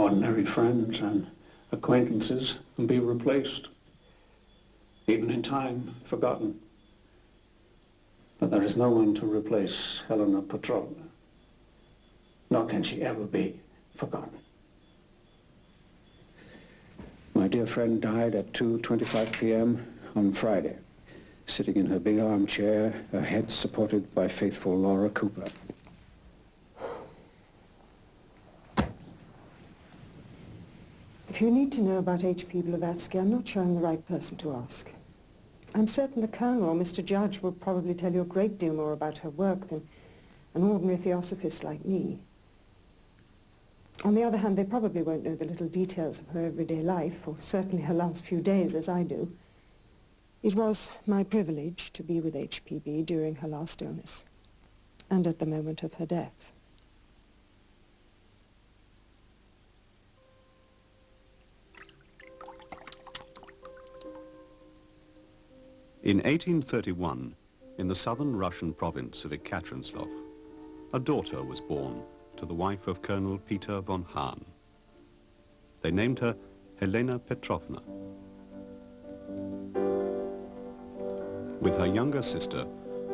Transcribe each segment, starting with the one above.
ordinary friends and acquaintances and be replaced, even in time forgotten. But there is no one to replace Helena Petrovna, nor can she ever be forgotten. My dear friend died at 2.25 p.m. on Friday, sitting in her big armchair, her head supported by faithful Laura Cooper. If you need to know about H.P. Blavatsky, I'm not sure I'm the right person to ask. I'm certain the Colonel or Mr. Judge will probably tell you a great deal more about her work than an ordinary theosophist like me. On the other hand, they probably won't know the little details of her everyday life, or certainly her last few days, as I do. It was my privilege to be with HPB during her last illness, and at the moment of her death. In 1831, in the southern Russian province of Ekaterinoslav, a daughter was born to the wife of Colonel Peter von Hahn. They named her Helena Petrovna. With her younger sister,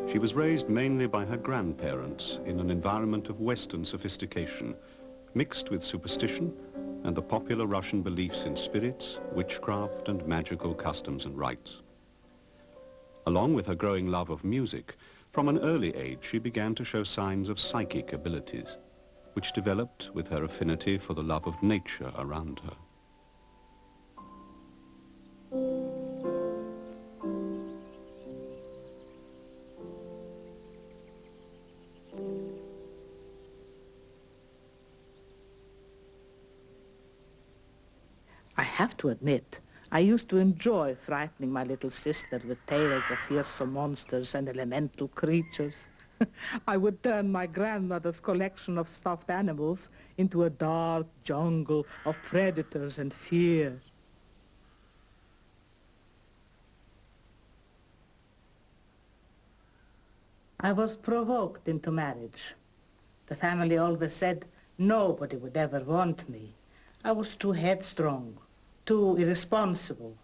she was raised mainly by her grandparents in an environment of Western sophistication, mixed with superstition and the popular Russian beliefs in spirits, witchcraft and magical customs and rites. Along with her growing love of music, from an early age she began to show signs of psychic abilities which developed with her affinity for the love of nature around her. I have to admit, I used to enjoy frightening my little sister with tales of fearsome monsters and elemental creatures. I would turn my grandmother's collection of stuffed animals into a dark jungle of predators and fear. I was provoked into marriage. The family always said nobody would ever want me. I was too headstrong, too irresponsible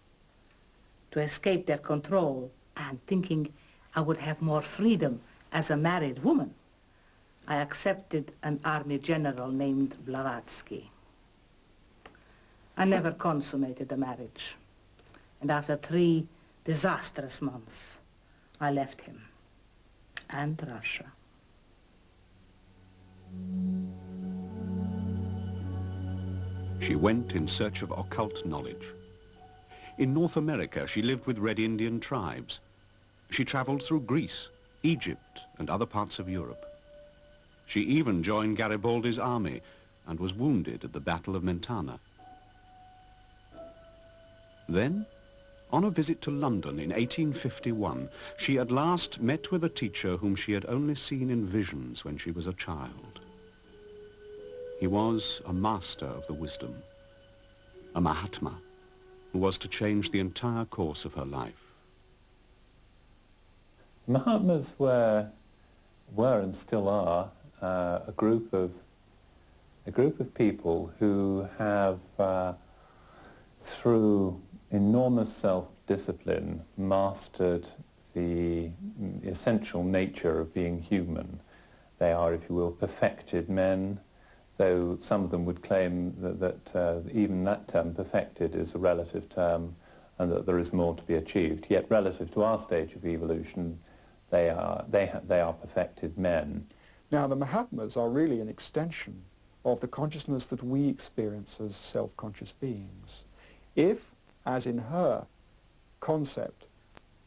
to escape their control and thinking I would have more freedom as a married woman, I accepted an army general named Blavatsky. I never consummated the marriage. And after three disastrous months, I left him and Russia. She went in search of occult knowledge. In North America, she lived with Red Indian tribes. She traveled through Greece, Egypt and other parts of Europe. She even joined Garibaldi's army and was wounded at the Battle of Mentana. Then, on a visit to London in 1851, she at last met with a teacher whom she had only seen in visions when she was a child. He was a master of the wisdom, a Mahatma, who was to change the entire course of her life. Mahatmas were, were and still are uh, a group of a group of people who have, uh, through enormous self-discipline, mastered the essential nature of being human. They are, if you will, perfected men, though some of them would claim that, that uh, even that term, perfected, is a relative term and that there is more to be achieved. Yet relative to our stage of evolution, they are, they, they are perfected men. Now, the Mahatmas are really an extension of the consciousness that we experience as self-conscious beings. If, as in her concept,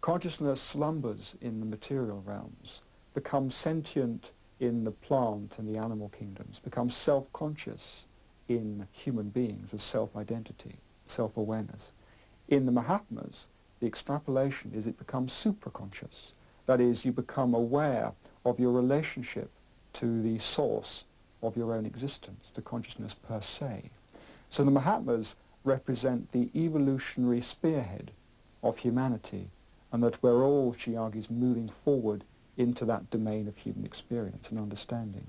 consciousness slumbers in the material realms, becomes sentient in the plant and the animal kingdoms, becomes self-conscious in human beings as self-identity, self-awareness. In the Mahatmas, the extrapolation is it becomes supraconscious, that is, you become aware of your relationship to the source of your own existence, to consciousness per se. So the Mahatmas represent the evolutionary spearhead of humanity, and that we're all, she argues, moving forward into that domain of human experience and understanding.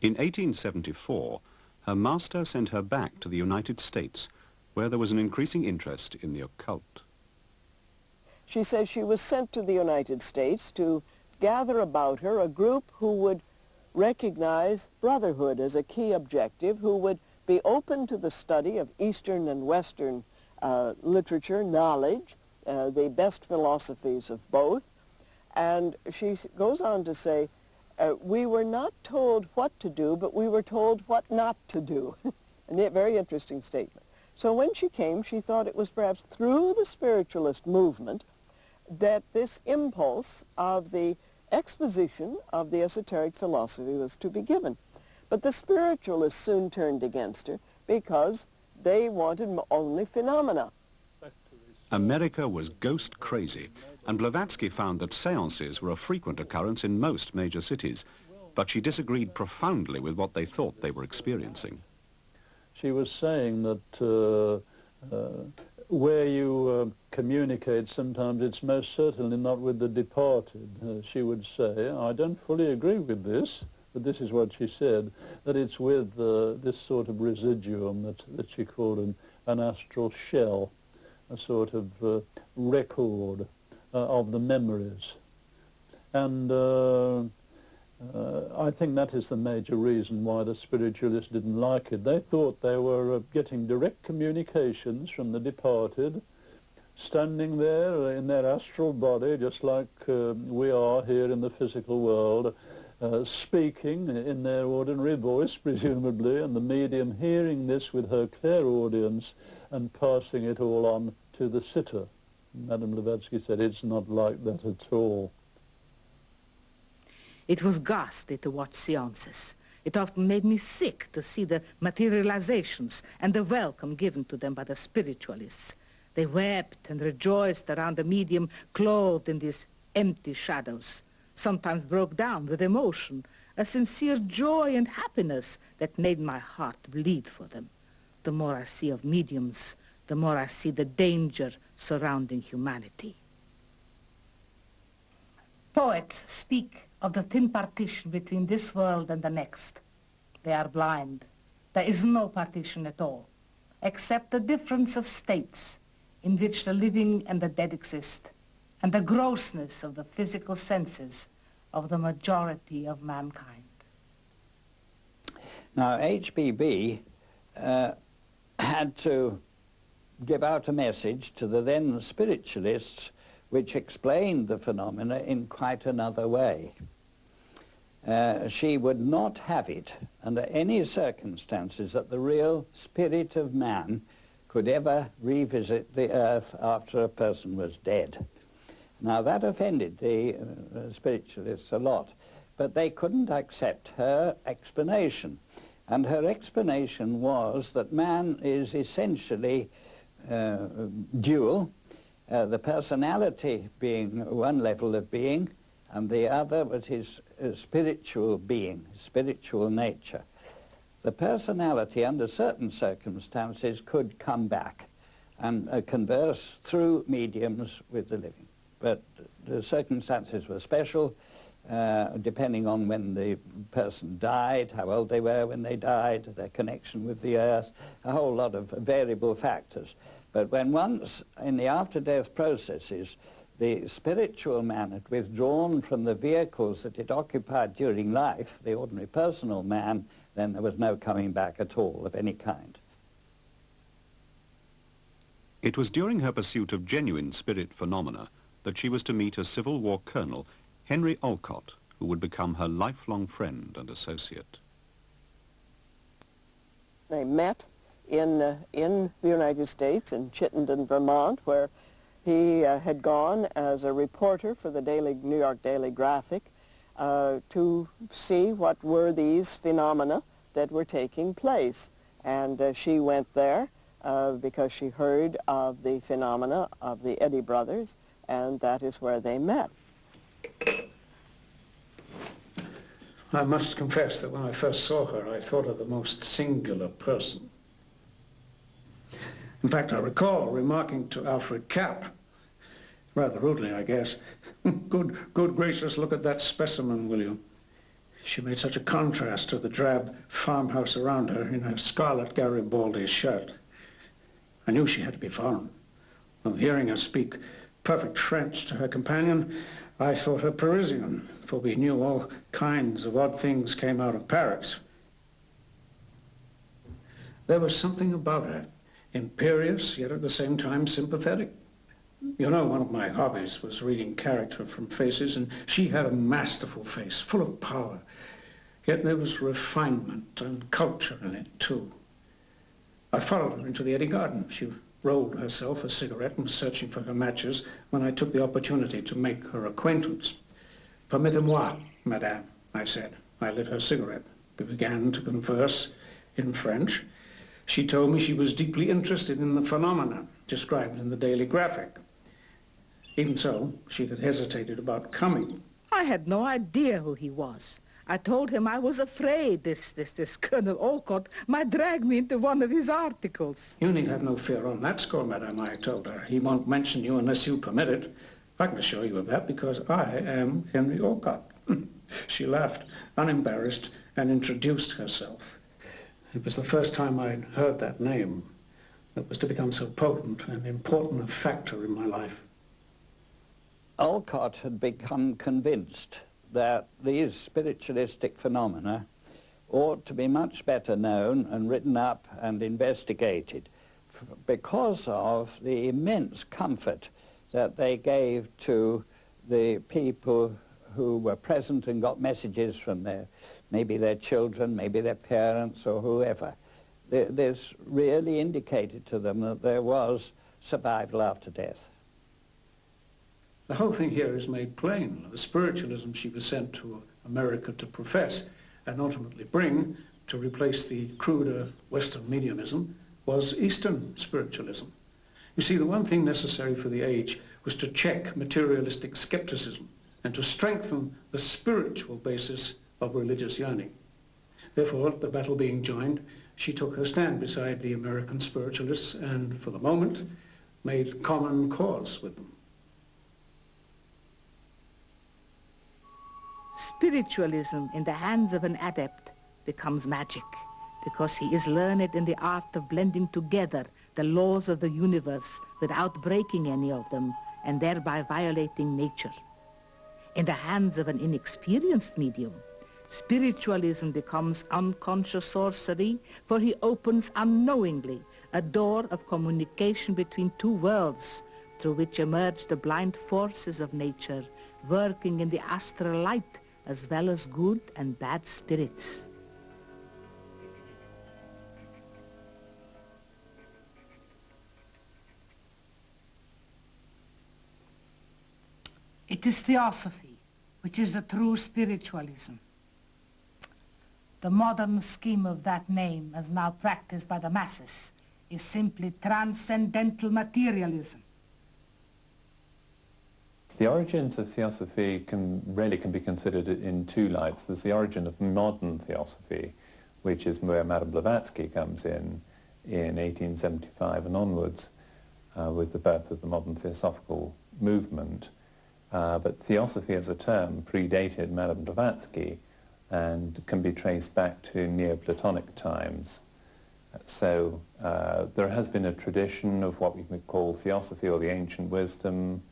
In 1874, her master sent her back to the United States, where there was an increasing interest in the occult. She says she was sent to the United States to gather about her a group who would recognize brotherhood as a key objective, who would be open to the study of Eastern and Western uh, literature, knowledge, uh, the best philosophies of both. And she goes on to say, uh, we were not told what to do, but we were told what not to do. a very interesting statement. So when she came, she thought it was perhaps through the spiritualist movement that this impulse of the exposition of the esoteric philosophy was to be given. But the spiritualists soon turned against her because they wanted only phenomena. America was ghost crazy, and Blavatsky found that seances were a frequent occurrence in most major cities, but she disagreed profoundly with what they thought they were experiencing. She was saying that uh, uh, where you uh, communicate, sometimes it's most certainly not with the departed. Uh, she would say, I don't fully agree with this, but this is what she said, that it's with uh, this sort of residuum that, that she called an, an astral shell, a sort of uh, record uh, of the memories. And uh, uh, I think that is the major reason why the spiritualists didn't like it. They thought they were getting direct communications from the departed, standing there in their astral body, just like uh, we are here in the physical world, uh, speaking in their ordinary voice, presumably, and the medium hearing this with her clairaudience and passing it all on to the sitter. Madame Blavatsky said it's not like that at all. It was ghastly to watch seances. It often made me sick to see the materializations and the welcome given to them by the spiritualists. They wept and rejoiced around the medium clothed in these empty shadows, sometimes broke down with emotion, a sincere joy and happiness that made my heart bleed for them. The more I see of mediums, the more I see the danger surrounding humanity. Poets speak of the thin partition between this world and the next. They are blind. There is no partition at all, except the difference of states in which the living and the dead exist, and the grossness of the physical senses of the majority of mankind. Now, HPB uh, had to give out a message to the then spiritualists which explained the phenomena in quite another way. Uh, she would not have it under any circumstances that the real spirit of man could ever revisit the earth after a person was dead. Now that offended the uh, spiritualists a lot, but they couldn't accept her explanation. And her explanation was that man is essentially uh, dual, uh, the personality being one level of being, and the other was his uh, spiritual being, spiritual nature. The personality, under certain circumstances, could come back and uh, converse through mediums with the living. But the circumstances were special, uh, depending on when the person died, how old they were when they died, their connection with the earth, a whole lot of variable factors. But when once in the after-death processes, the spiritual man had withdrawn from the vehicles that it occupied during life, the ordinary personal man, then there was no coming back at all of any kind. It was during her pursuit of genuine spirit phenomena that she was to meet a Civil War colonel, Henry Olcott, who would become her lifelong friend and associate. They met in, uh, in the United States, in Chittenden, Vermont, where he uh, had gone as a reporter for the Daily, New York Daily Graphic uh, to see what were these phenomena that were taking place. And uh, she went there uh, because she heard of the phenomena of the Eddy brothers, and that is where they met. I must confess that when I first saw her, I thought her the most singular person. In fact, I recall remarking to Alfred Kappes, rather rudely, I guess, good, good gracious, look at that specimen, will you? She made such a contrast to the drab farmhouse around her in her scarlet Garibaldi shirt. I knew she had to be foreign. On hearing her speak perfect French to her companion, I thought her Parisian, for we knew all kinds of odd things came out of Paris. There was something about her, imperious, yet at the same time sympathetic. You know, one of my hobbies was reading character from faces, and she had a masterful face, full of power. Yet there was refinement and culture in it, too. I followed her into the Eddy Garden. She rolled herself a cigarette and was searching for her matches when I took the opportunity to make her acquaintance. Permettez-moi, madame, I said. I lit her cigarette. We began to converse in French. She told me she was deeply interested in the phenomena described in the Daily Graphic. Even so, she had hesitated about coming. I had no idea who he was. I told him I was afraid this, this, this Colonel Olcott might drag me into one of his articles. You need have no fear on that score, madame, I told her. He won't mention you unless you permit it. I can assure you of that because I am Henry Olcott. she laughed, unembarrassed, and introduced herself. It was the first time I'd heard that name that was to become so potent and important a factor in my life. Olcott had become convinced that these spiritualistic phenomena ought to be much better known and written up and investigated because of the immense comfort that they gave to the people who were present and got messages from their, maybe their children, maybe their parents or whoever. This really indicated to them that there was survival after death. The whole thing here is made plain. The spiritualism she was sent to America to profess and ultimately bring to replace the cruder Western mediumism was Eastern spiritualism. You see, the one thing necessary for the age was to check materialistic skepticism and to strengthen the spiritual basis of religious yearning. Therefore, the battle being joined, she took her stand beside the American spiritualists and, for the moment, made common cause with them. Spiritualism in the hands of an adept becomes magic because he is learned in the art of blending together the laws of the universe without breaking any of them and thereby violating nature. In the hands of an inexperienced medium, spiritualism becomes unconscious sorcery for he opens unknowingly a door of communication between two worlds through which emerge the blind forces of nature working in the astral light as well as good and bad spirits. It is theosophy, which is the true spiritualism. The modern scheme of that name, as now practiced by the masses, is simply transcendental materialism. The origins of theosophy can really can be considered in two lights. There's the origin of modern theosophy, which is where Madame Blavatsky comes in, in 1875 and onwards, uh, with the birth of the modern theosophical movement. Uh, but theosophy as a term predated Madame Blavatsky and can be traced back to Neoplatonic times. So uh, there has been a tradition of what we would call theosophy or the ancient wisdom,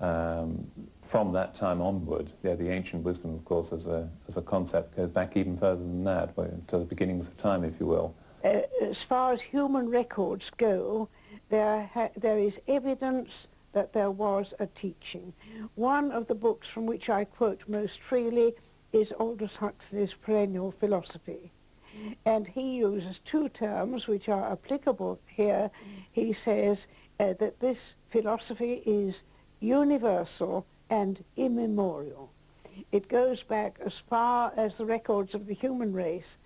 um, from that time onward, yeah, the ancient wisdom, of course, as a, as a concept goes back even further than that, to the beginnings of time, if you will. Uh, as far as human records go, there, there is evidence that there was a teaching. One of the books from which I quote most freely is Aldous Huxley's Perennial Philosophy. And he uses two terms which are applicable here. He says uh, that this philosophy is universal and immemorial. It goes back as far as the records of the human race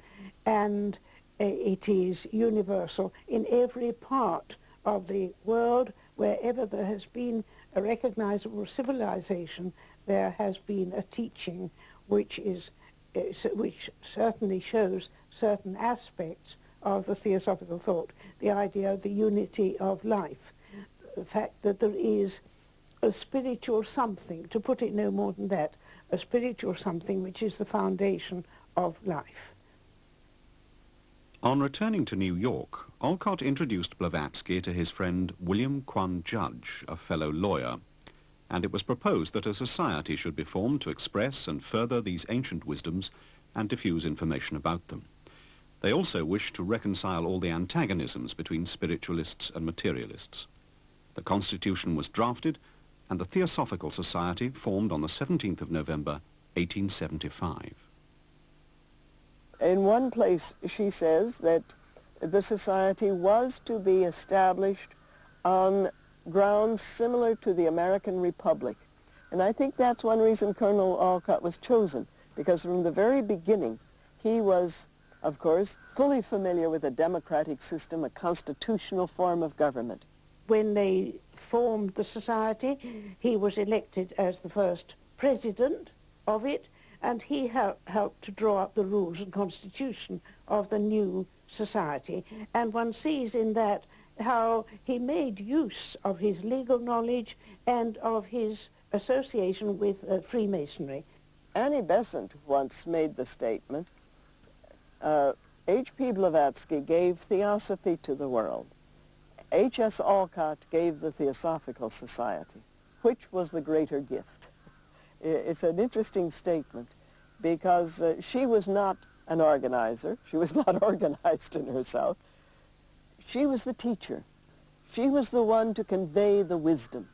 and it is universal in every part of the world. Wherever there has been a recognizable civilization, there has been a teaching which, is, which certainly shows certain aspects of the theosophical thought, the idea of the unity of life, the fact that there is a spiritual something, to put it no more than that, a spiritual something which is the foundation of life. On returning to New York, Olcott introduced Blavatsky to his friend William Quan Judge, a fellow lawyer, and it was proposed that a society should be formed to express and further these ancient wisdoms and diffuse information about them. They also wished to reconcile all the antagonisms between spiritualists and materialists. The Constitution was drafted and the Theosophical Society formed on the 17th of November 1875. In one place she says that the society was to be established on grounds similar to the American Republic. And I think that's one reason Colonel Olcott was chosen, because from the very beginning he was, of course, fully familiar with a democratic system, a constitutional form of government. When they formed the society, he was elected as the first president of it, and he help, helped to draw up the rules and constitution of the new society. And one sees in that how he made use of his legal knowledge and of his association with uh, Freemasonry. Annie Besant once made the statement, uh, H.P. Blavatsky gave theosophy to the world. H.S. Olcott gave the Theosophical Society. Which was the greater gift? It's an interesting statement because uh, she was not an organizer. She was not organized in herself. She was the teacher. She was the one to convey the wisdom.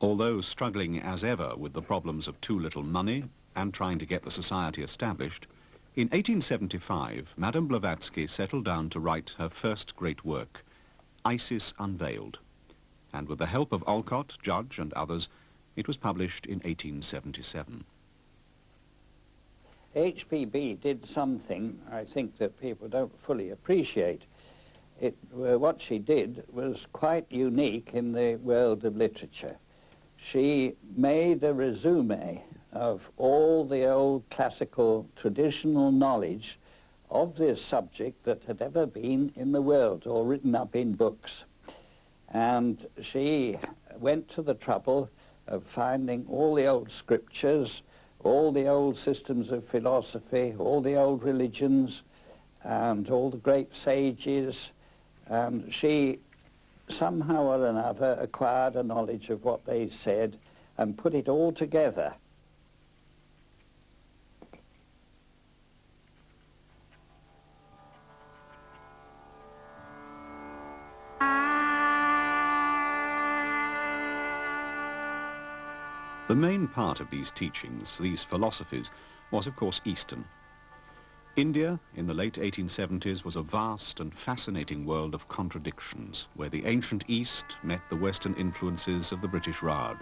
Although struggling as ever with the problems of too little money and trying to get the society established, in 1875, Madame Blavatsky settled down to write her first great work, Isis Unveiled, and with the help of Olcott, Judge and others, it was published in 1877. HPB did something I think that people don't fully appreciate. It, uh, what she did was quite unique in the world of literature. She made a resume of all the old classical traditional knowledge of this subject that had ever been in the world or written up in books. And she went to the trouble of finding all the old scriptures, all the old systems of philosophy, all the old religions, and all the great sages. And she somehow or another acquired a knowledge of what they said and put it all together. The main part of these teachings, these philosophies, was of course Eastern. India, in the late 1870s, was a vast and fascinating world of contradictions, where the ancient East met the Western influences of the British Raj.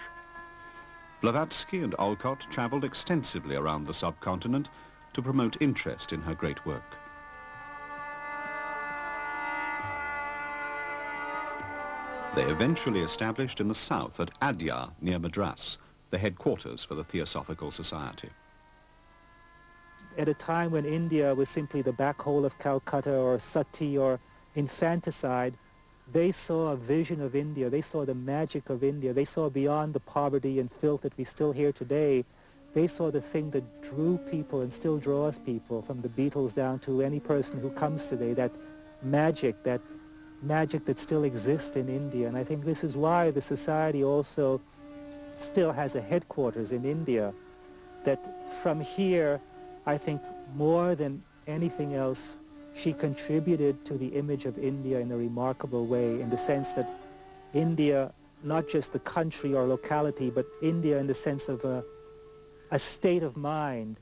Blavatsky and Olcott travelled extensively around the subcontinent to promote interest in her great work. They eventually established in the south at Adyar near Madras, the headquarters for the Theosophical Society. At a time when India was simply the black hole of Calcutta or sati or infanticide, they saw a vision of India. They saw the magic of India. They saw beyond the poverty and filth that we still hear today. They saw the thing that drew people and still draws people, from the Beatles down to any person who comes today, that magic, that magic that still exists in India. And I think this is why the society also still has a headquarters in India, that from here, I think more than anything else, she contributed to the image of India in a remarkable way in the sense that India, not just the country or locality, but India in the sense of a, a state of mind.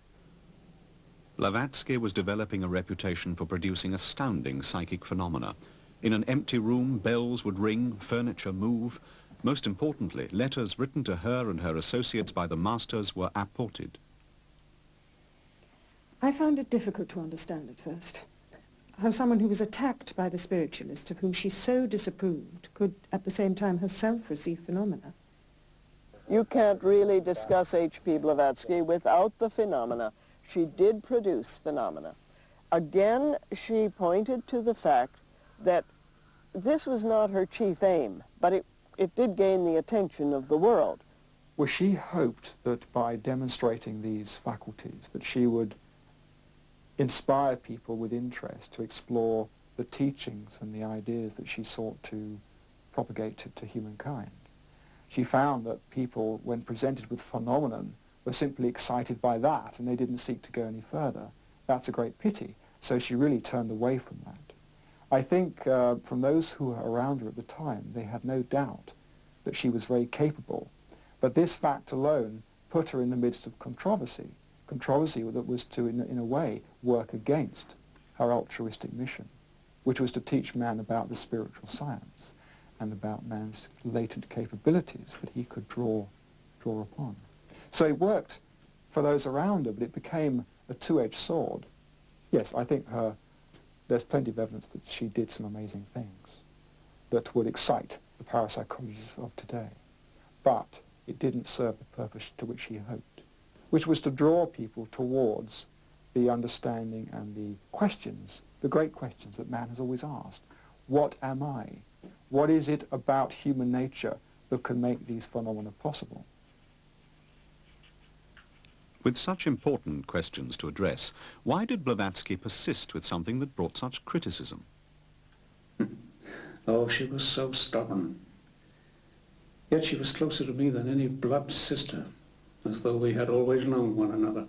Blavatsky was developing a reputation for producing astounding psychic phenomena. In an empty room, bells would ring, furniture move, most importantly, letters written to her and her associates by the masters were apported. I found it difficult to understand at first how someone who was attacked by the spiritualist of whom she so disapproved could at the same time herself receive phenomena. You can't really discuss H.P. Blavatsky without the phenomena. She did produce phenomena. Again, she pointed to the fact that this was not her chief aim, but it it did gain the attention of the world. Well, she hoped that by demonstrating these faculties that she would inspire people with interest to explore the teachings and the ideas that she sought to propagate to, to humankind. She found that people, when presented with phenomenon, were simply excited by that and they didn't seek to go any further. That's a great pity. So she really turned away from that. I think uh, from those who were around her at the time, they had no doubt that she was very capable. But this fact alone put her in the midst of controversy, controversy that was to, in, in a way, work against her altruistic mission, which was to teach man about the spiritual science and about man's latent capabilities that he could draw, draw upon. So it worked for those around her, but it became a two-edged sword. Yes, I think her, there's plenty of evidence that she did some amazing things that would excite the parapsychologists of today. But it didn't serve the purpose to which she hoped, which was to draw people towards the understanding and the questions, the great questions that man has always asked. What am I? What is it about human nature that can make these phenomena possible? With such important questions to address, why did Blavatsky persist with something that brought such criticism? oh, she was so stubborn. Yet she was closer to me than any blood sister, as though we had always known one another.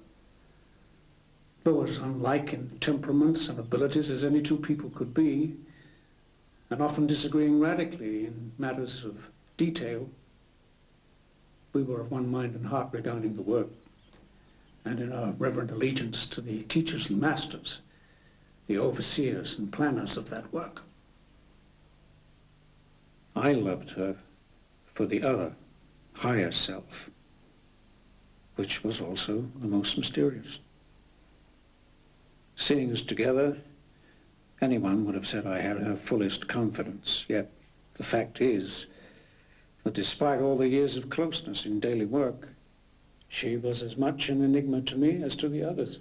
Though as unlike in temperaments and abilities as any two people could be, and often disagreeing radically in matters of detail, we were of one mind and heart regarding the work and in our reverent allegiance to the teachers and masters, the overseers and planners of that work. I loved her for the other, higher self, which was also the most mysterious. Seeing us together, anyone would have said I had her fullest confidence, yet the fact is that despite all the years of closeness in daily work, she was as much an enigma to me as to the others.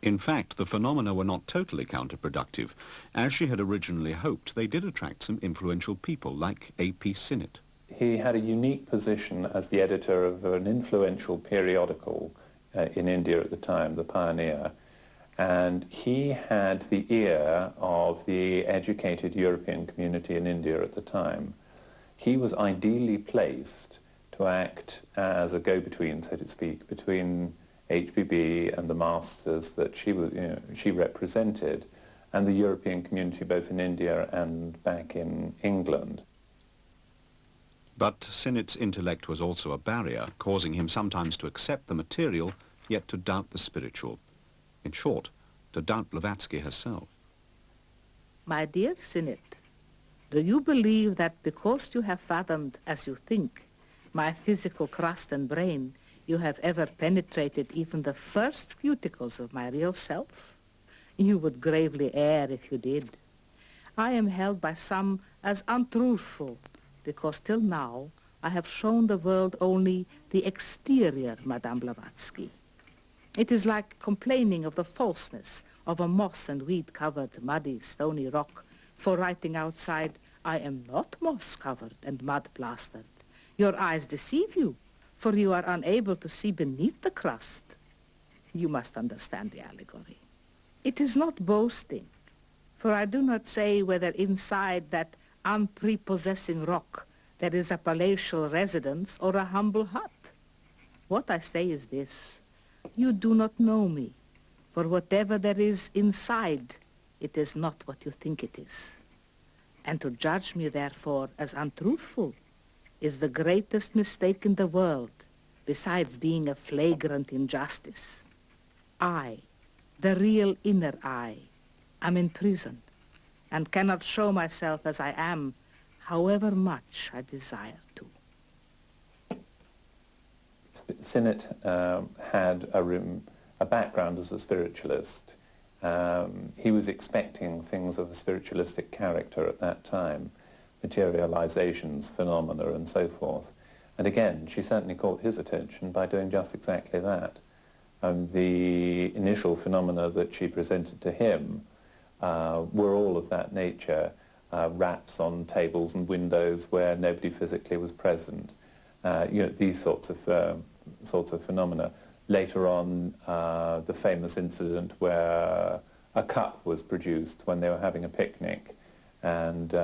In fact, the phenomena were not totally counterproductive. As she had originally hoped, they did attract some influential people, like A.P. Sinnett. He had a unique position as the editor of an influential periodical uh, in India at the time, The Pioneer, and he had the ear of the educated European community in India at the time. He was ideally placed to act as a go-between, so to speak, between HPB and the masters that she, was, you know, she represented and the European community both in India and back in England. But Sinnett's intellect was also a barrier, causing him sometimes to accept the material, yet to doubt the spiritual. In short, to doubt Blavatsky herself. My dear Sinnett, do you believe that because you have fathomed, as you think, my physical crust and brain, you have ever penetrated even the first cuticles of my real self? You would gravely err if you did. I am held by some as untruthful, because till now I have shown the world only the exterior Madame Blavatsky. It is like complaining of the falseness of a moss and weed-covered, muddy, stony rock, for writing outside, I am not moss-covered and mud-plastered. Your eyes deceive you, for you are unable to see beneath the crust. You must understand the allegory. It is not boasting, for I do not say whether inside that unprepossessing rock there is a palatial residence or a humble hut. What I say is this. You do not know me, for whatever there is inside, it is not what you think it is. And to judge me, therefore, as untruthful is the greatest mistake in the world, besides being a flagrant injustice. I, the real inner I, am in prison and cannot show myself as I am, however much I desire to. Sinnett um, had a, room, a background as a spiritualist. Um, he was expecting things of a spiritualistic character at that time materializations, phenomena, and so forth. And again, she certainly caught his attention by doing just exactly that. Um, the initial phenomena that she presented to him uh, were all of that nature. uh, raps on tables and windows where nobody physically was present. Uh, you know, these sorts of, uh, sorts of phenomena. Later on, uh, the famous incident where a cup was produced when they were having a picnic and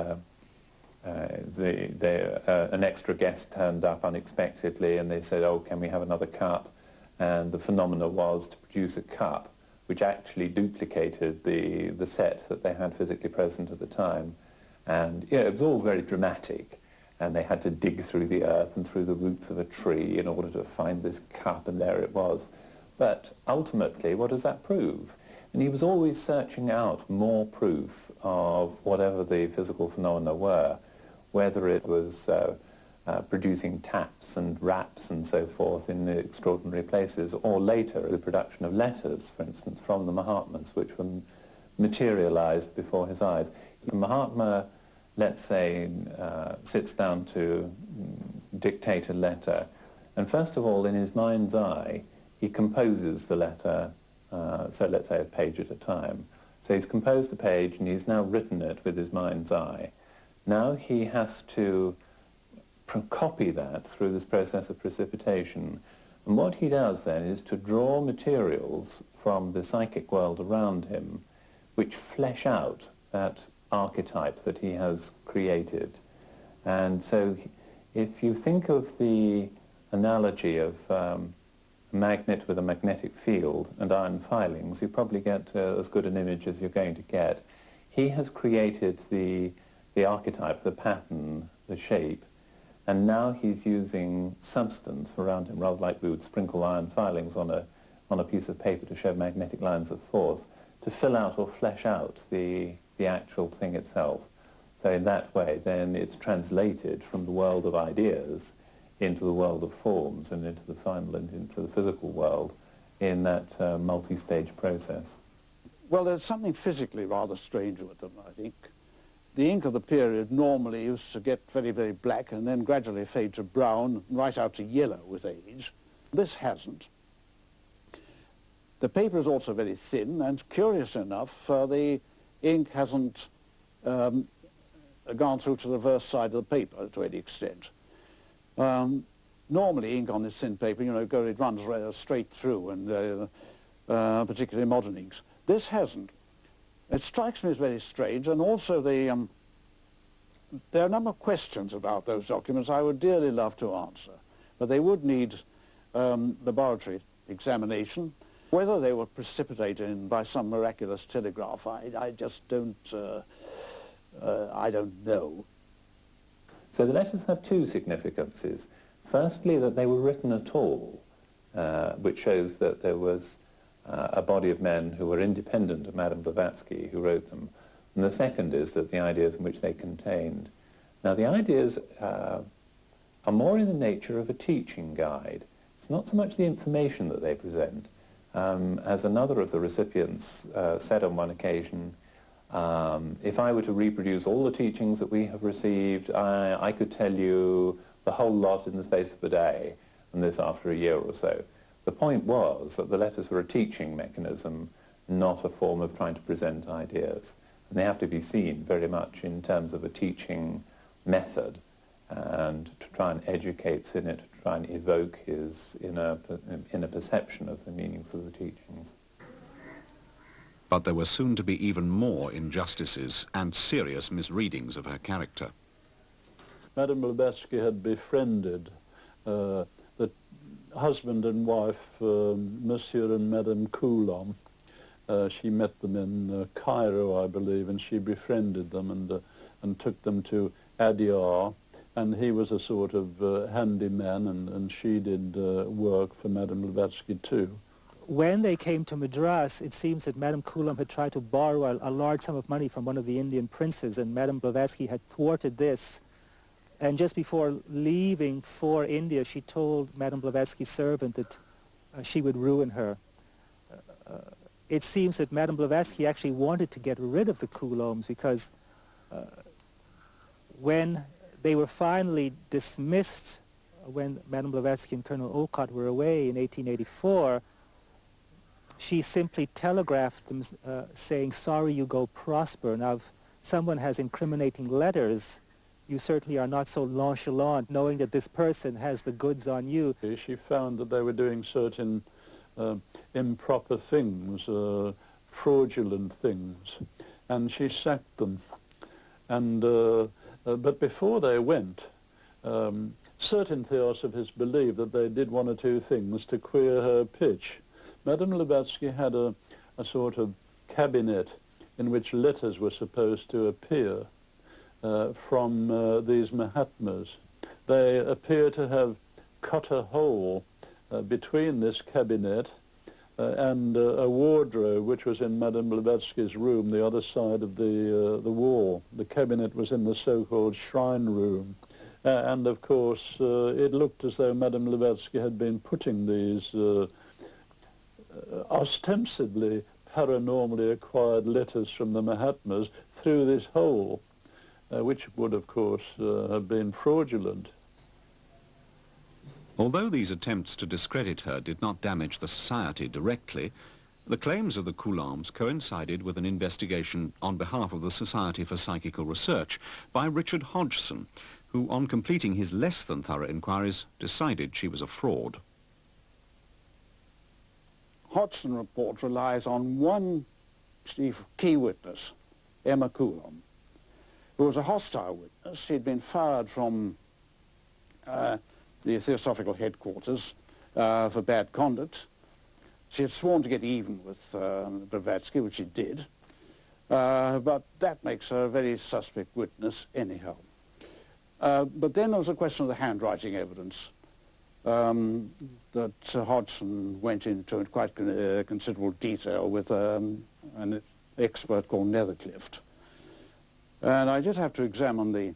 uh, the, the, uh, an extra guest turned up unexpectedly and they said, oh, can we have another cup? And the phenomena was to produce a cup which actually duplicated the, the set that they had physically present at the time. And it was all very dramatic. And they had to dig through the earth and through the roots of a tree in order to find this cup, and there it was. But ultimately, what does that prove? And he was always searching out more proof of whatever the physical phenomena were whether it was uh, uh, producing taps and raps and so forth in extraordinary places, or later the production of letters, for instance, from the Mahatmas, which were materialized before his eyes. The Mahatma, let's say, uh, sits down to dictate a letter, and first of all, in his mind's eye, he composes the letter, uh, so let's say a page at a time. So he's composed a page and he's now written it with his mind's eye. Now he has to copy that through this process of precipitation. And what he does then is to draw materials from the psychic world around him which flesh out that archetype that he has created. And so if you think of the analogy of um, a magnet with a magnetic field and iron filings, you probably get uh, as good an image as you're going to get. He has created the the archetype, the pattern, the shape, and now he's using substance around him, rather like we would sprinkle iron filings on a, on a piece of paper to show magnetic lines of force, to fill out or flesh out the, the actual thing itself. So in that way, then it's translated from the world of ideas into the world of forms and into the final and into the physical world in that uh, multi-stage process. Well, there's something physically rather strange with them, I think the ink of the period normally used to get very, very black and then gradually fade to brown, and right out to yellow with age. This hasn't. The paper is also very thin, and curious enough, uh, the ink hasn't um, gone through to the reverse side of the paper to any extent. Um, normally, ink on this thin paper, you know, it runs straight through, and uh, uh, particularly modern inks. This hasn't. It strikes me as very strange, and also the, um, there are a number of questions about those documents I would dearly love to answer, but they would need um, laboratory examination. Whether they were precipitated in by some miraculous telegraph, I, I just don't, uh, uh, I don't know. So the letters have two significances. Firstly, that they were written at all, uh, which shows that there was uh, a body of men who were independent of Madame Blavatsky who wrote them. And the second is that the ideas in which they contained. Now the ideas uh, are more in the nature of a teaching guide. It's not so much the information that they present. Um, as another of the recipients uh, said on one occasion, um, if I were to reproduce all the teachings that we have received, I, I could tell you the whole lot in the space of a day, and this after a year or so. The point was that the letters were a teaching mechanism, not a form of trying to present ideas. And they have to be seen very much in terms of a teaching method and to try and educate Sinnett, to try and evoke his inner, inner perception of the meanings of the teachings. But there were soon to be even more injustices and serious misreadings of her character. Madame Blavatsky had befriended uh, husband and wife, um, Monsieur and Madame Coulomb. Uh, she met them in uh, Cairo, I believe, and she befriended them and, uh, and took them to Adyar. And he was a sort of uh, handyman, and, and she did uh, work for Madame Blavatsky too. When they came to Madras, it seems that Madame Coulomb had tried to borrow a, a large sum of money from one of the Indian princes, and Madame Blavatsky had thwarted this and just before leaving for India, she told Madame Blavatsky's servant that uh, she would ruin her. Uh, it seems that Madame Blavatsky actually wanted to get rid of the Coulombs because uh, when they were finally dismissed, when Madame Blavatsky and Colonel Olcott were away in 1884, she simply telegraphed them uh, saying, sorry you go prosper. Now, if someone has incriminating letters, you certainly are not so nonchalant knowing that this person has the goods on you. She found that they were doing certain uh, improper things, uh, fraudulent things, and she sacked them. And, uh, uh but before they went, um, certain theosophists believed that they did one or two things to queer her pitch. Madame Blavatsky had a, a sort of cabinet in which letters were supposed to appear uh, from uh, these Mahatmas. They appear to have cut a hole uh, between this cabinet uh, and uh, a wardrobe which was in Madame Blavatsky's room, the other side of the, uh, the wall. The cabinet was in the so-called shrine room. and of course, it looked as though Madame Blavatsky had been putting these ostensibly paranormally acquired letters from the Mahatmas through this hole, which would, of course, uh, have been fraudulent. Although these attempts to discredit her did not damage the society directly, the claims of the Coulombs coincided with an investigation on behalf of the Society for Psychical Research by Richard Hodgson, who, on completing his less than thorough inquiries, decided she was a fraud. Hodgson report relies on one key witness, Emma Coulomb, who was a hostile witness. She'd been fired from uh, the Theosophical headquarters uh, for bad conduct. She had sworn to get even with uh, Blavatsky, which she did, uh, but that makes her a very suspect witness anyhow. Uh, but then there was a question of the handwriting evidence um, that Hodgson went into in quite uh, considerable detail with um, an expert called Netherclift. And I did have to examine the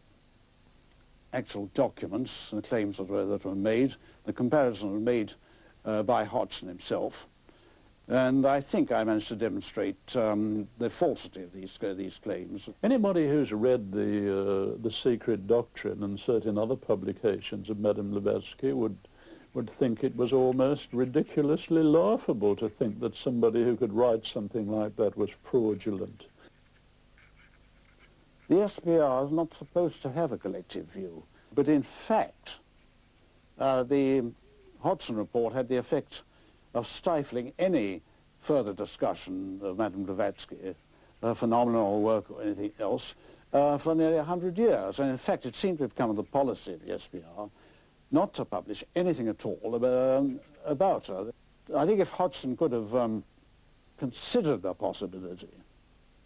actual documents and claims that were, that were made. The comparison was made uh, by Hodgson himself. And I think I managed to demonstrate um, the falsity of these, uh, these claims. Anybody who's read the, uh, the Secret Doctrine and certain other publications of Madame Blavatsky would would think it was almost ridiculously laughable to think that somebody who could write something like that was fraudulent. The SPR is not supposed to have a collective view, but in fact, uh, the Hodgson report had the effect of stifling any further discussion of Madame Blavatsky, her phenomenal work or anything else, uh, for nearly 100 years. And in fact, it seemed to have become the policy of the SPR not to publish anything at all about, um, about her. I think if Hodgson could have um, considered the possibility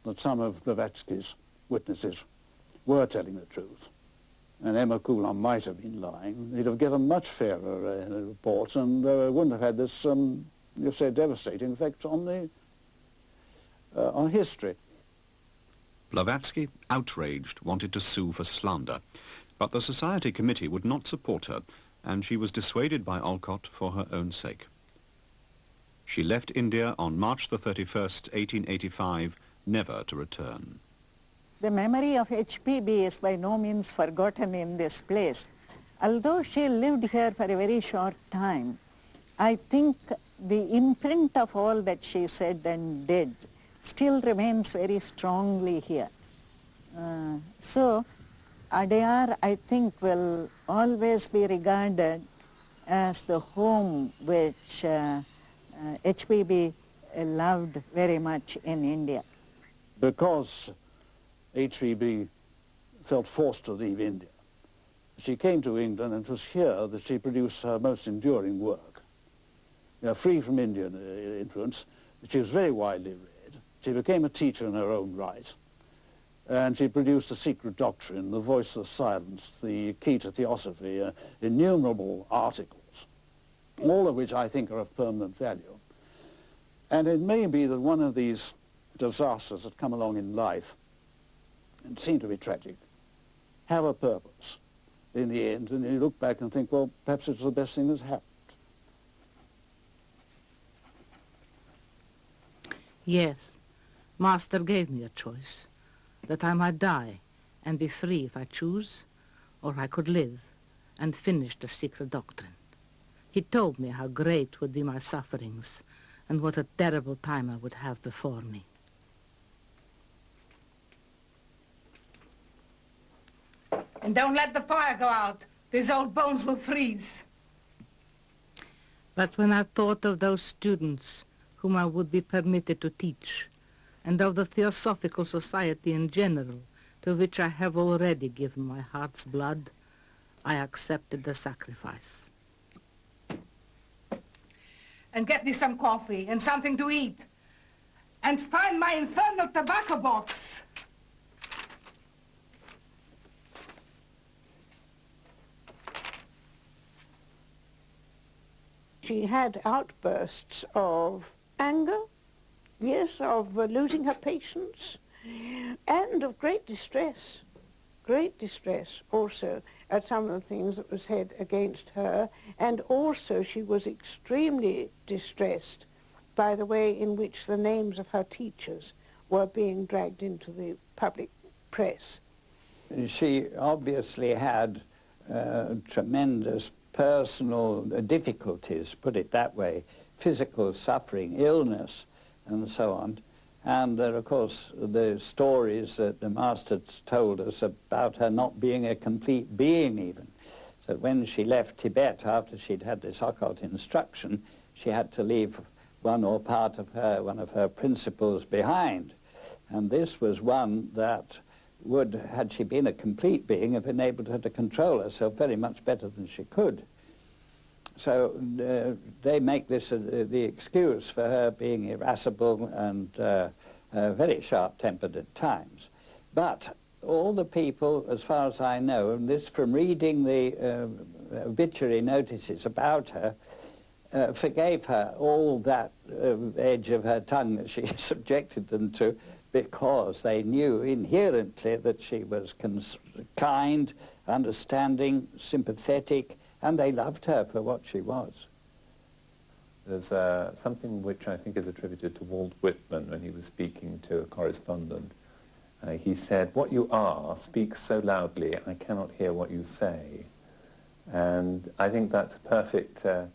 that some of Blavatsky's witnesses were telling the truth, and Emma Coulomb might have been lying, he'd have given much fairer uh, reports and uh, wouldn't have had this, um, you say, devastating effect on the uh, on history. Blavatsky, outraged, wanted to sue for slander. But the Society Committee would not support her, and she was dissuaded by Olcott for her own sake. She left India on March the 31st, 1885, never to return. The memory of HPB is by no means forgotten in this place. Although she lived here for a very short time, I think the imprint of all that she said and did still remains very strongly here. Uh, so Adyar, I think, will always be regarded as the home which uh, uh, HPB loved very much in India. Because HPB felt forced to leave India, she came to England and it was here that she produced her most enduring work. Free from Indian uh, influence, she was very widely read. She became a teacher in her own right. And she produced a secret doctrine, the voice of silence, the key to theosophy, uh, innumerable articles, all of which I think are of permanent value. And it may be that one of these disasters that come along in life, and seem to be tragic, have a purpose in the end, and you look back and think, well, perhaps it's the best thing that's happened. Yes, Master gave me a choice that I might die and be free if I choose, or I could live and finish the secret doctrine. He told me how great would be my sufferings and what a terrible time I would have before me. And don't let the fire go out. These old bones will freeze. But when I thought of those students whom I would be permitted to teach, and of the Theosophical Society in general, to which I have already given my heart's blood, I accepted the sacrifice. And get me some coffee and something to eat. And find my infernal tobacco box. She had outbursts of anger, yes, of uh, losing her patience, and of great distress, great distress also at some of the things that were said against her, and also she was extremely distressed by the way in which the names of her teachers were being dragged into the public press. She obviously had uh, tremendous personal difficulties, put it that way, physical suffering, illness, and so on. And uh, of course, the stories that the masters told us about her not being a complete being even. So when she left Tibet after she'd had this occult instruction, she had to leave one or part of her, one of her principles behind. And this was one that would, had she been a complete being, have enabled her to control herself very much better than she could. So uh, they make this uh, the excuse for her being irascible and uh, uh, very sharp-tempered at times. But all the people, as far as I know, and this from reading the uh, obituary notices about her, uh, forgave her all that edge of her tongue that she subjected them to because they knew inherently that she was kind, understanding, sympathetic, and they loved her for what she was. There's uh, something which I think is attributed to Walt Whitman when he was speaking to a correspondent. Uh, he said, what you are speaks so loudly I cannot hear what you say. And I think that's a perfect uh,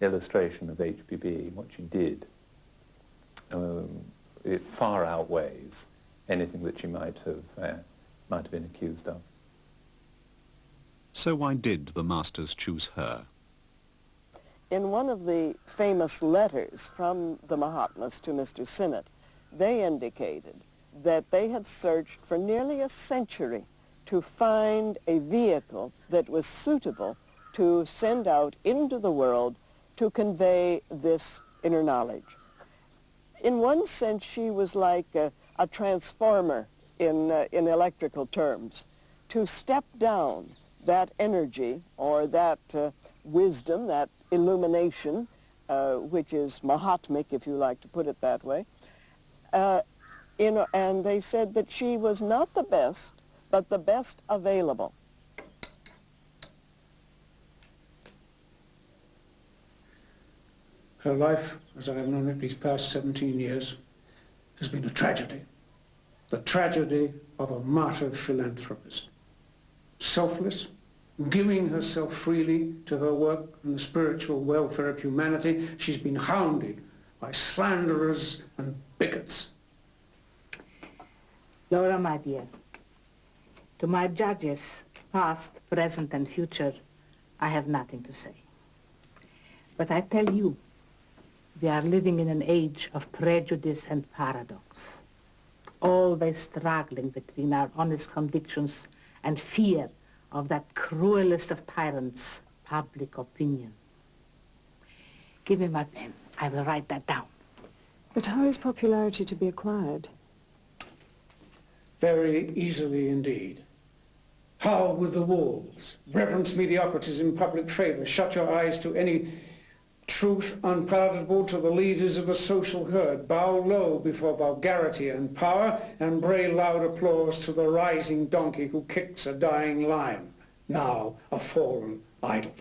illustration of HPB, what she did. Um, it far outweighs anything that she might have, uh, might have been accused of. So why did the masters choose her? In one of the famous letters from the Mahatmas to Mr. Sinnett, they indicated that they had searched for nearly a century to find a vehicle that was suitable to send out into the world to convey this inner knowledge. In one sense, she was like a, a transformer in, uh, in electrical terms. To step down that energy or that uh, wisdom, that illumination, uh, which is Mahatmic, if you like to put it that way. Uh, in, and they said that she was not the best, but the best available. Her life, as I have known it these past 17 years, has been a tragedy. The tragedy of a martyr philanthropist. Selfless, giving herself freely to her work and the spiritual welfare of humanity, she's been hounded by slanderers and bigots. Laura, my dear, to my judges, past, present, and future, I have nothing to say. But I tell you, we are living in an age of prejudice and paradox, always struggling between our honest convictions and fear of that cruelest of tyrants, public opinion. Give me my pen. I will write that down. But how is popularity to be acquired? Very easily indeed. How with the wolves? Reverence mediocrities in public favor. Shut your eyes to any truth unpalatable to the leaders of the social herd. Bow low before vulgarity and power and bray loud applause to the rising donkey who kicks a dying lion, now a fallen idol.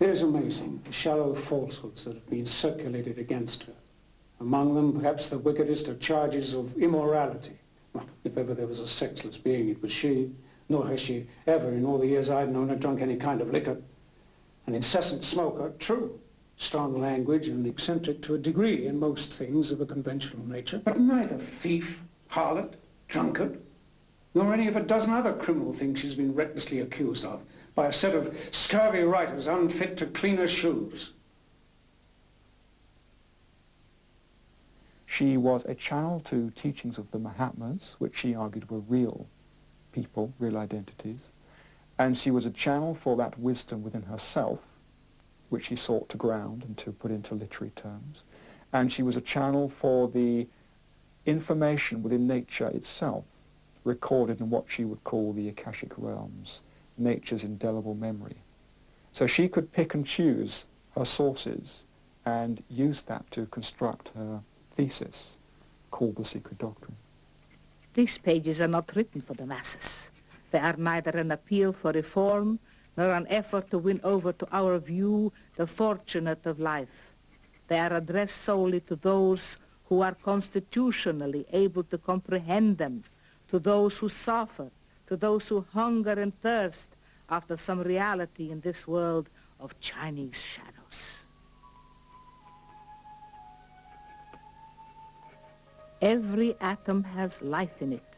It is amazing the shallow falsehoods that have been circulated against her. Among them, perhaps the wickedest are charges of immorality. If ever there was a sexless being, it was she. Nor has she ever, in all the years I've known her, drunk any kind of liquor an incessant smoker, true, strong language and eccentric to a degree in most things of a conventional nature, but neither thief, harlot, drunkard. nor any of a dozen other criminal things she's been recklessly accused of by a set of scurvy writers unfit to clean her shoes. She was a channel to teachings of the Mahatmas, which she argued were real people, real identities, and she was a channel for that wisdom within herself, which she sought to ground and to put into literary terms, and she was a channel for the information within nature itself, recorded in what she would call the Akashic realms, nature's indelible memory. So she could pick and choose her sources and use that to construct her thesis called The Secret Doctrine. These pages are not written for the masses. They are neither an appeal for reform nor an effort to win over to our view the fortunate of life. They are addressed solely to those who are constitutionally able to comprehend them, to those who suffer, to those who hunger and thirst after some reality in this world of Chinese shadows. Every atom has life in it,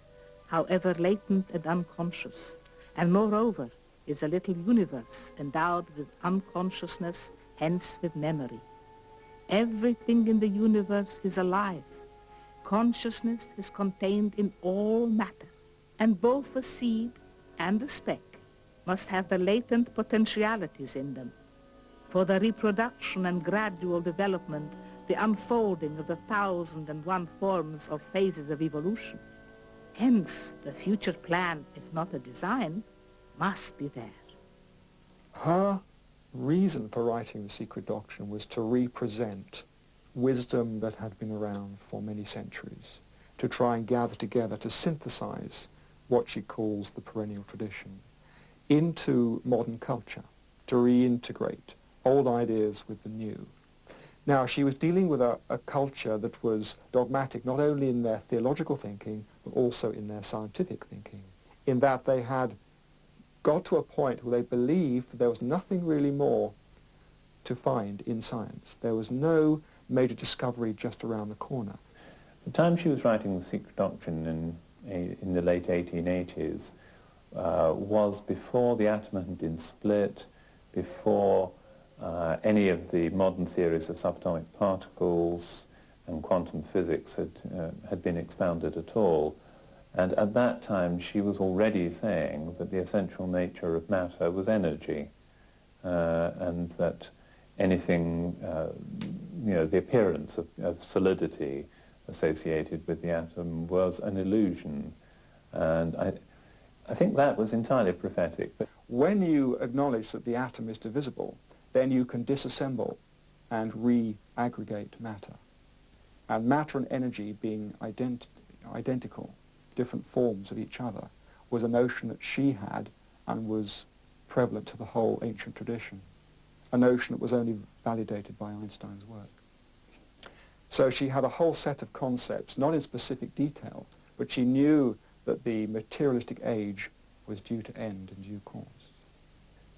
however latent and unconscious, and moreover is a little universe endowed with unconsciousness, hence with memory. Everything in the universe is alive. Consciousness is contained in all matter, and both the seed and the speck must have the latent potentialities in them. For the reproduction and gradual development the unfolding of the thousand and one forms of phases of evolution. Hence, the future plan, if not a design, must be there. Her reason for writing The Secret Doctrine was to represent wisdom that had been around for many centuries, to try and gather together, to synthesize what she calls the perennial tradition into modern culture, to reintegrate old ideas with the new, now, she was dealing with a, a, culture that was dogmatic not only in their theological thinking, also in their scientific thinking, in that they had got to a point where they believed there was nothing really more to find in science. There was no major discovery just around the corner. The time she was writing The Secret Doctrine in, in the late 1880s uh, was before the atom had been split, before uh, any of the modern theories of subatomic particles and quantum physics had, uh, had been expounded at all. And at that time, she was already saying that the essential nature of matter was energy, uh, and that anything, uh, you know, the appearance of, of, solidity associated with the atom was an illusion. And I, I think that was entirely prophetic. But when you acknowledge that the atom is divisible, then you can disassemble and re-aggregate matter. And matter and energy being ident identical, different forms of each other, was a notion that she had and was prevalent to the whole ancient tradition, a notion that was only validated by Einstein's work. So she had a whole set of concepts, not in specific detail, but she knew that the materialistic age was due to end in due course.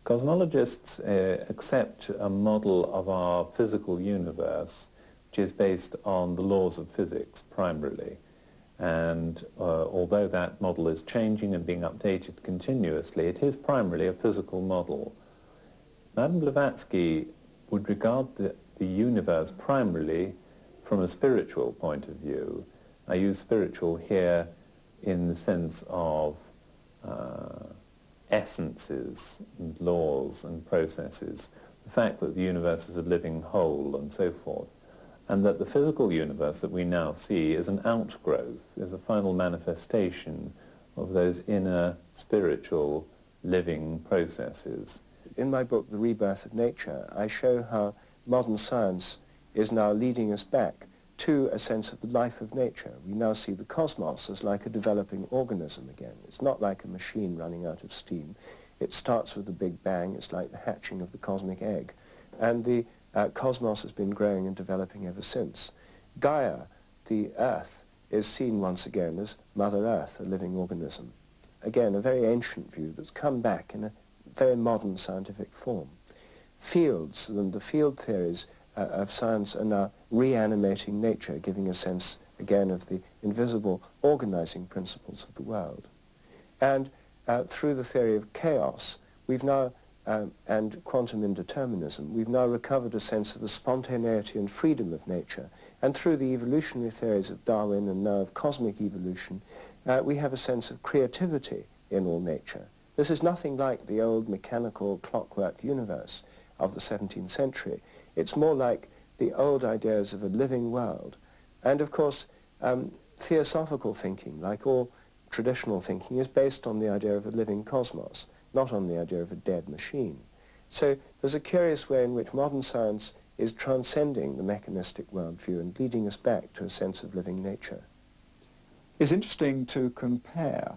Cosmologists uh, accept a model of our physical universe which is based on the laws of physics primarily. And uh, although that model is changing and being updated continuously, it is primarily a physical model. Madame Blavatsky would regard the, the universe primarily from a spiritual point of view. I use spiritual here in the sense of uh, essences and laws and processes, the fact that the universe is a living whole and so forth, and that the physical universe that we now see is an outgrowth, is a final manifestation of those inner spiritual living processes. In my book, The Rebirth of Nature, I show how modern science is now leading us back to a sense of the life of nature. We now see the cosmos as like a developing organism again. It's not like a machine running out of steam. It starts with the Big Bang. It's like the hatching of the cosmic egg. And the uh, cosmos has been growing and developing ever since. Gaia, the Earth, is seen once again as Mother Earth, a living organism. Again, a very ancient view that's come back in a very modern scientific form. Fields and the field theories uh, of science are now reanimating nature, giving a sense, again, of the invisible organizing principles of the world. And uh, through the theory of chaos, we've now, um, and quantum indeterminism, we've now recovered a sense of the spontaneity and freedom of nature. And through the evolutionary theories of Darwin and now of cosmic evolution, uh, we have a sense of creativity in all nature. This is nothing like the old mechanical clockwork universe of the 17th century. It's more like the old ideas of a living world. And of course, um, theosophical thinking, like all traditional thinking, is based on the idea of a living cosmos, not on the idea of a dead machine. So there's a curious way in which modern science is transcending the mechanistic worldview and leading us back to a sense of living nature. It's interesting to compare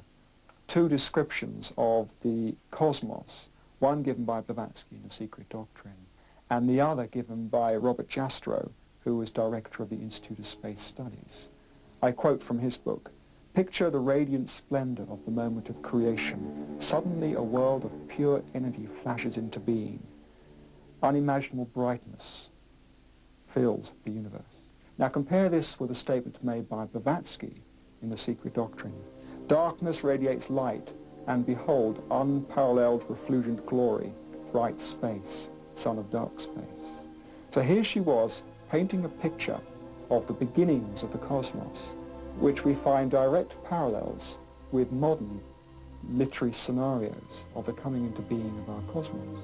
two descriptions of the cosmos, one given by Blavatsky in The Secret Doctrine, and the other given by Robert Jastrow, who was director of the Institute of Space Studies. I quote from his book, Picture the radiant splendor of the moment of creation. Suddenly a world of pure energy flashes into being. Unimaginable brightness fills the universe. Now compare this with a statement made by Blavatsky in The Secret Doctrine. Darkness radiates light, and behold, unparalleled refulgent glory, bright space, son of dark space. So here she was, painting a picture of the beginnings of the cosmos, which we find direct parallels with modern literary scenarios of the coming into being of our cosmos.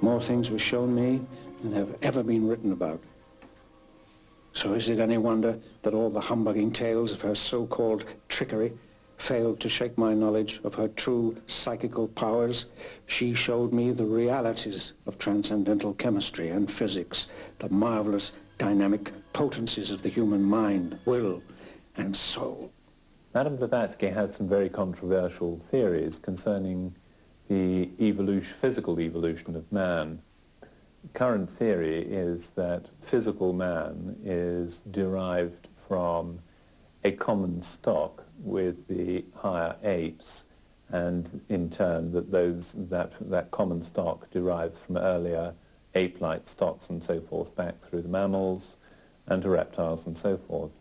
More things were shown me than have ever been written about. So is it any wonder that all the humbugging tales of her so-called trickery failed to shake my knowledge of her true psychical powers? She showed me the realities of transcendental chemistry and physics, the marvelous dynamic potencies of the human mind, will, and soul. Madame Blavatsky has some very controversial theories concerning the evolution, physical evolution of man. Current theory is that physical man is derived from a common stock with the higher apes and in turn that those that that common stock derives from earlier ape-like stocks and so forth back through the mammals and to reptiles and so forth.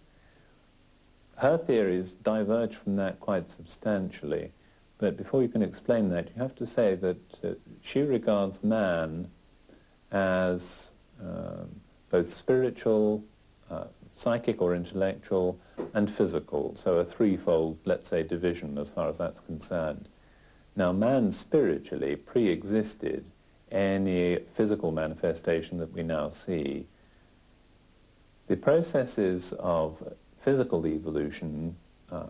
Her theories diverge from that quite substantially, but before you can explain that, you have to say that uh, she regards man as uh, both spiritual, uh, psychic or intellectual, and physical, so a threefold, let's say, division as far as that's concerned. Now, man spiritually pre-existed any physical manifestation that we now see. The processes of physical evolution uh,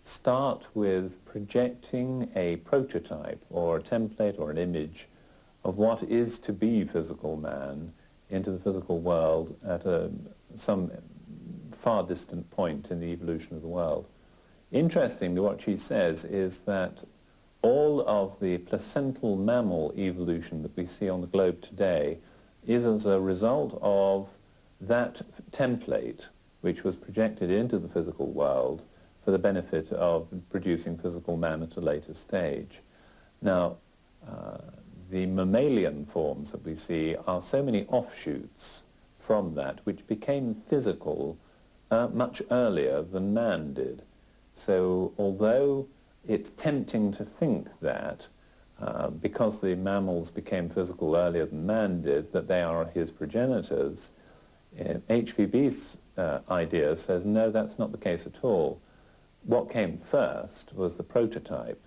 start with projecting a prototype or a template or an image of what is to be physical man into the physical world at a, some far distant point in the evolution of the world. Interestingly, what she says is that all of the placental mammal evolution that we see on the globe today is as a result of that template which was projected into the physical world for the benefit of producing physical man at a later stage. Now, uh, the mammalian forms that we see are so many offshoots from that which became physical uh, much earlier than man did. So although it's tempting to think that uh, because the mammals became physical earlier than man did, that they are his progenitors, uh, HPB's uh, idea says, no, that's not the case at all. What came first was the prototype.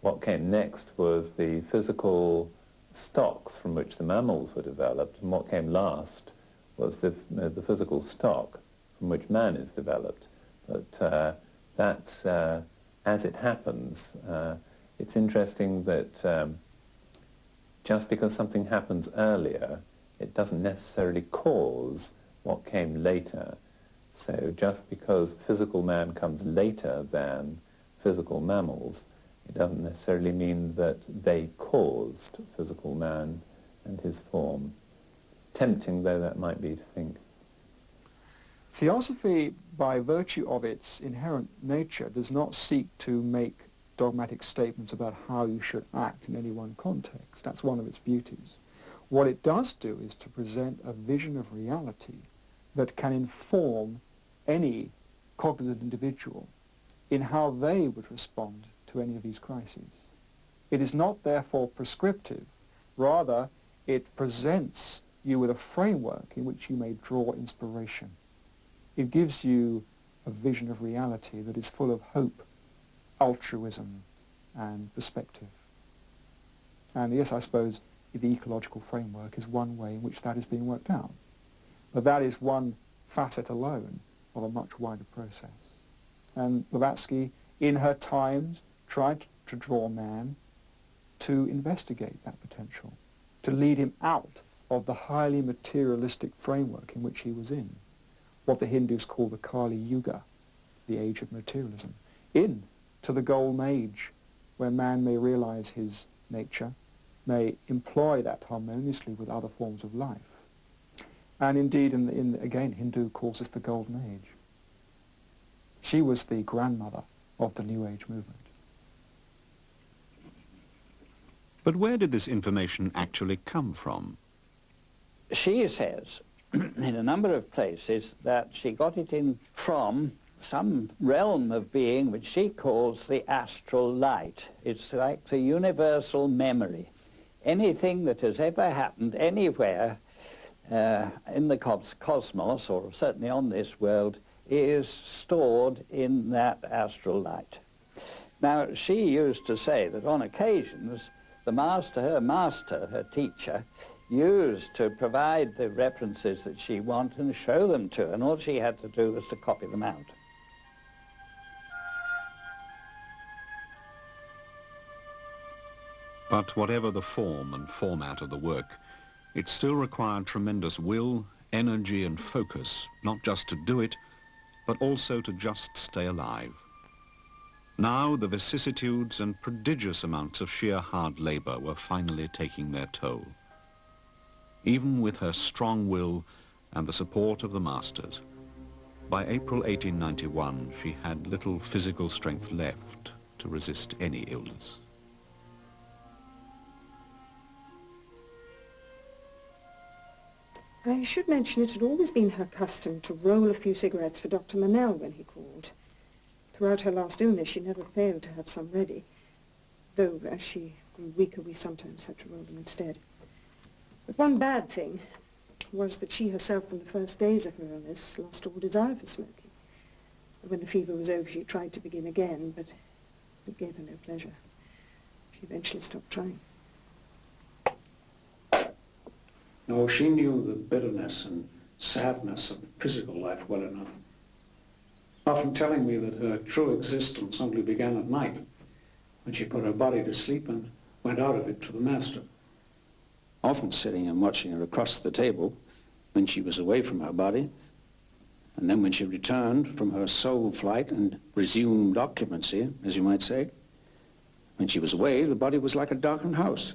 What came next was the physical stocks from which the mammals were developed, and what came last was the, uh, the physical stock from which man is developed. But uh, that, uh, as it happens, uh, it's interesting that um, just because something happens earlier, it doesn't necessarily cause what came later. So just because physical man comes later than physical mammals, it doesn't necessarily mean that they caused physical man and his form, tempting though that might be to think. Theosophy, by virtue of its inherent nature, does not seek to make dogmatic statements about how you should act in any one context. That's one of its beauties. What it does do is to present a vision of reality that can inform any cognitive individual in how they would respond to to any of these crises. It is not therefore prescriptive, rather it presents you with a framework in which you may draw inspiration. It gives you a vision of reality that is full of hope, altruism and perspective. And yes, I suppose the ecological framework is one way in which that is being worked out. But that is one facet alone of a much wider process. And Blavatsky, in her times, tried to draw man to investigate that potential, to lead him out of the highly materialistic framework in which he was in, what the Hindus call the Kali Yuga, the age of materialism, in to the golden age where man may realize his nature, may employ that harmoniously with other forms of life. And indeed, in, the, in again, Hindu calls this the golden age. She was the grandmother of the New Age movement. But where did this information actually come from? She says in a number of places that she got it in from some realm of being which she calls the astral light. It's like the universal memory. Anything that has ever happened anywhere uh, in the cosmos, or certainly on this world, is stored in that astral light. Now, she used to say that on occasions, the master, her master, her teacher, used to provide the references that she wanted and show them to her, and all she had to do was to copy them out. But whatever the form and format of the work, it still required tremendous will, energy and focus, not just to do it, but also to just stay alive. Now the vicissitudes and prodigious amounts of sheer hard labour were finally taking their toll. Even with her strong will and the support of the masters, by April 1891 she had little physical strength left to resist any illness. I should mention it had always been her custom to roll a few cigarettes for Dr. Mennell when he called. Throughout her last illness, she never failed to have some ready, though as she grew weaker, we sometimes had to roll them instead. But one bad thing was that she herself, from the first days of her illness, lost all desire for smoking. When the fever was over, she tried to begin again, but it gave her no pleasure. She eventually stopped trying. No, she knew the bitterness and sadness of physical life well enough. Often telling me that her true existence only began at night, when she put her body to sleep and went out of it to the master. Often sitting and watching her across the table when she was away from her body, and then when she returned from her soul flight and resumed occupancy, as you might say, when she was away, the body was like a darkened house.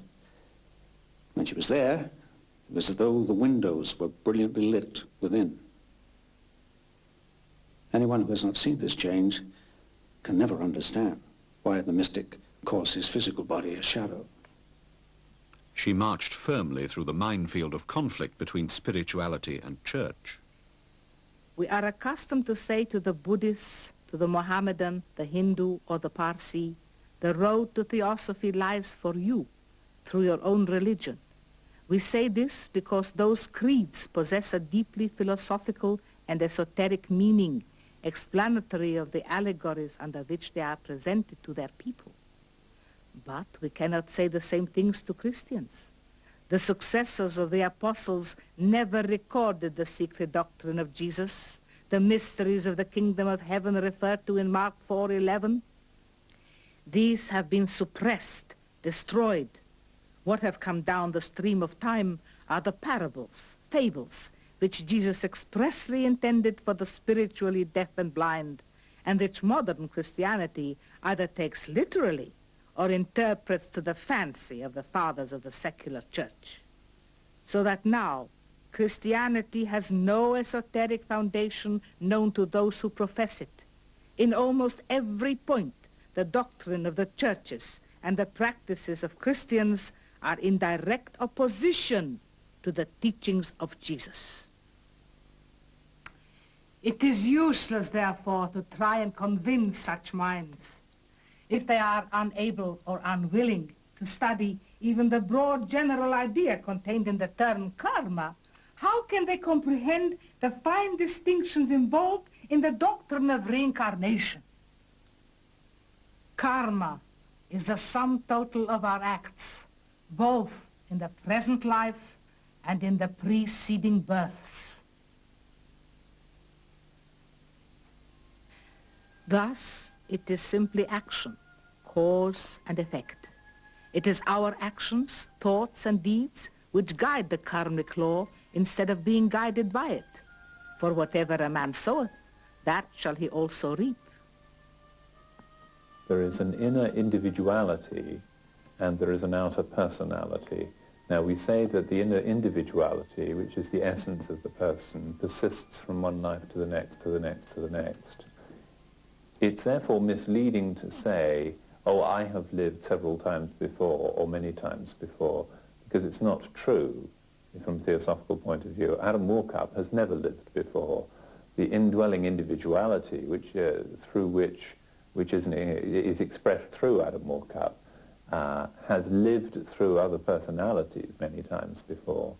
When she was there, it was as though the windows were brilliantly lit within. Anyone who has not seen this change can never understand why the mystic calls his physical body a shadow. She marched firmly through the minefield of conflict between spirituality and church. We are accustomed to say to the Buddhist, to the Mohammedan, the Hindu, or the Parsi, the road to theosophy lies for you through your own religion. We say this because those creeds possess a deeply philosophical and esoteric meaning, explanatory of the allegories under which they are presented to their people. But we cannot say the same things to Christians. The successors of the apostles never recorded the secret doctrine of Jesus, the mysteries of the kingdom of heaven referred to in Mark 4.11. These have been suppressed, destroyed, what have come down the stream of time are the parables, fables, which Jesus expressly intended for the spiritually deaf and blind, and which modern Christianity either takes literally or interprets to the fancy of the fathers of the secular church. So that now Christianity has no esoteric foundation known to those who profess it. In almost every point, the doctrine of the churches and the practices of Christians are in direct opposition to the teachings of Jesus. It is useless, therefore, to try and convince such minds. if they are unable or unwilling to study even the broad general idea contained in the term karma, how can they comprehend the fine distinctions involved in the doctrine of reincarnation? Karma is the sum total of our acts, both in the present life and in the preceding births. Thus, it is simply action, cause and effect. It is our actions, thoughts and deeds which guide the karmic law instead of being guided by it. For whatever a man soweth, that shall he also reap. There is an inner individuality and there is an outer personality. Now we say that the inner individuality, which is the essence of the person, persists from one life to the next, to the next, to the next. It's therefore misleading to say, oh, I have lived several times before or many times before, because it's not true from a theosophical point of view. Adam Warcup has never lived before. The indwelling individuality which, uh, through which, which is, is expressed through Adam Warcup uh, has lived through other personalities many times before,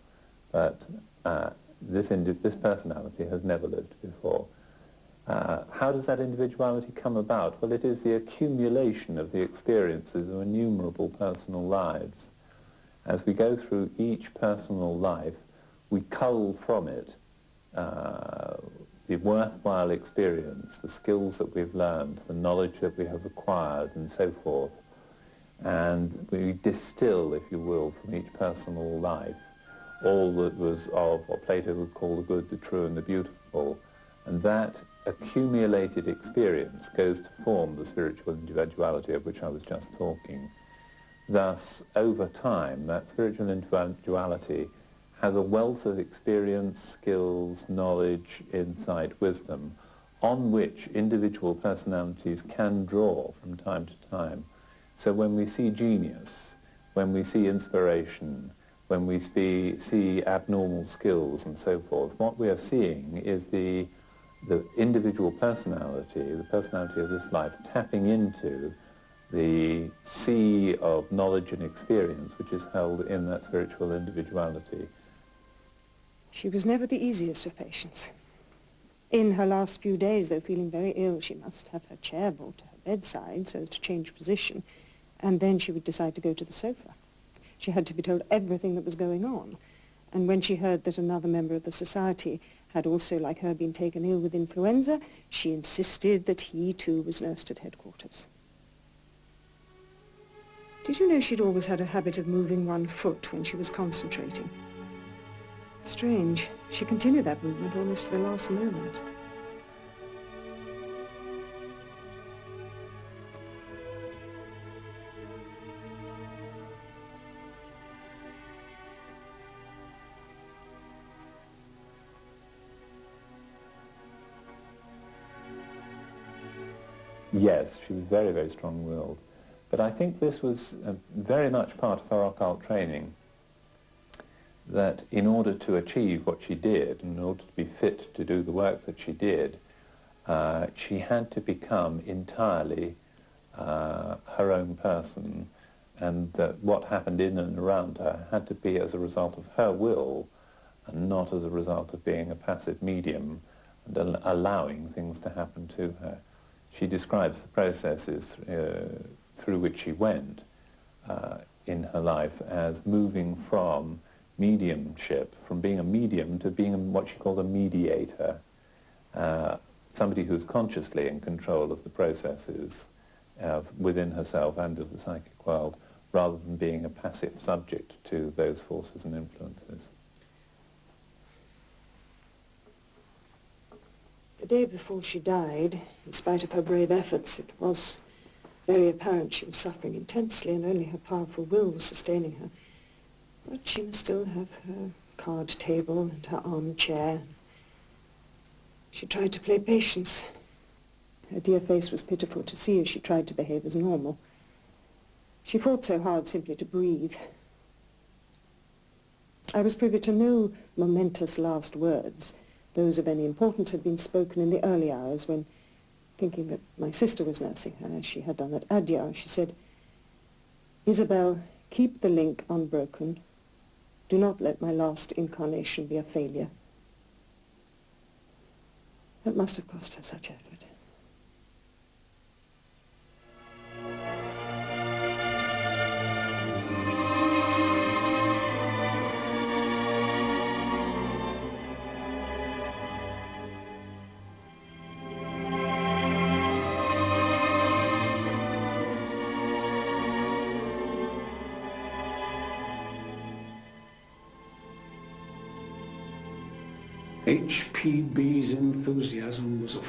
but uh, this, this personality has never lived before. Uh, how does that individuality come about? Well, it is the accumulation of the experiences of innumerable personal lives. As we go through each personal life, we cull from it uh, the worthwhile experience, the skills that we've learned, the knowledge that we have acquired, and so forth and we distill, if you will, from each personal life all that was of what Plato would call the good, the true and the beautiful. And that accumulated experience goes to form the spiritual individuality of which I was just talking. Thus, over time, that spiritual individuality has a wealth of experience, skills, knowledge, insight, wisdom, on which individual personalities can draw from time to time so when we see genius, when we see inspiration, when we see, see abnormal skills and so forth, what we are seeing is the, the individual personality, the personality of this life, tapping into the sea of knowledge and experience which is held in that spiritual individuality. She was never the easiest of patients. In her last few days, though feeling very ill, she must have her chair brought to her bedside so as to change position and then she would decide to go to the sofa. She had to be told everything that was going on. And when she heard that another member of the society had also, like her, been taken ill with influenza, she insisted that he too was nursed at headquarters. Did you know she'd always had a habit of moving one foot when she was concentrating? Strange. She continued that movement almost to the last moment. Yes, she was very, very strong-willed. But I think this was uh, very much part of her occult training, that in order to achieve what she did, in order to be fit to do the work that she did, uh, she had to become entirely uh, her own person, and that what happened in and around her had to be as a result of her will, and not as a result of being a passive medium and al allowing things to happen to her she describes the processes uh, through which she went uh, in her life as moving from mediumship, from being a medium to being what she called a mediator, uh, somebody who's consciously in control of the processes within herself and of the psychic world, rather than being a passive subject to those forces and influences. The day before she died, in spite of her brave efforts, it was very apparent she was suffering intensely and only her powerful will was sustaining her. But she must still have her card table and her armchair. She tried to play patience. Her dear face was pitiful to see as she tried to behave as normal. She fought so hard simply to breathe. I was privy to no momentous last words, those of any importance had been spoken in the early hours when thinking that my sister was nursing her, as she had done at Adyar, she said, Isabel, keep the link unbroken. Do not let my last incarnation be a failure. That must have cost her such effort. HPB's enthusiasm was a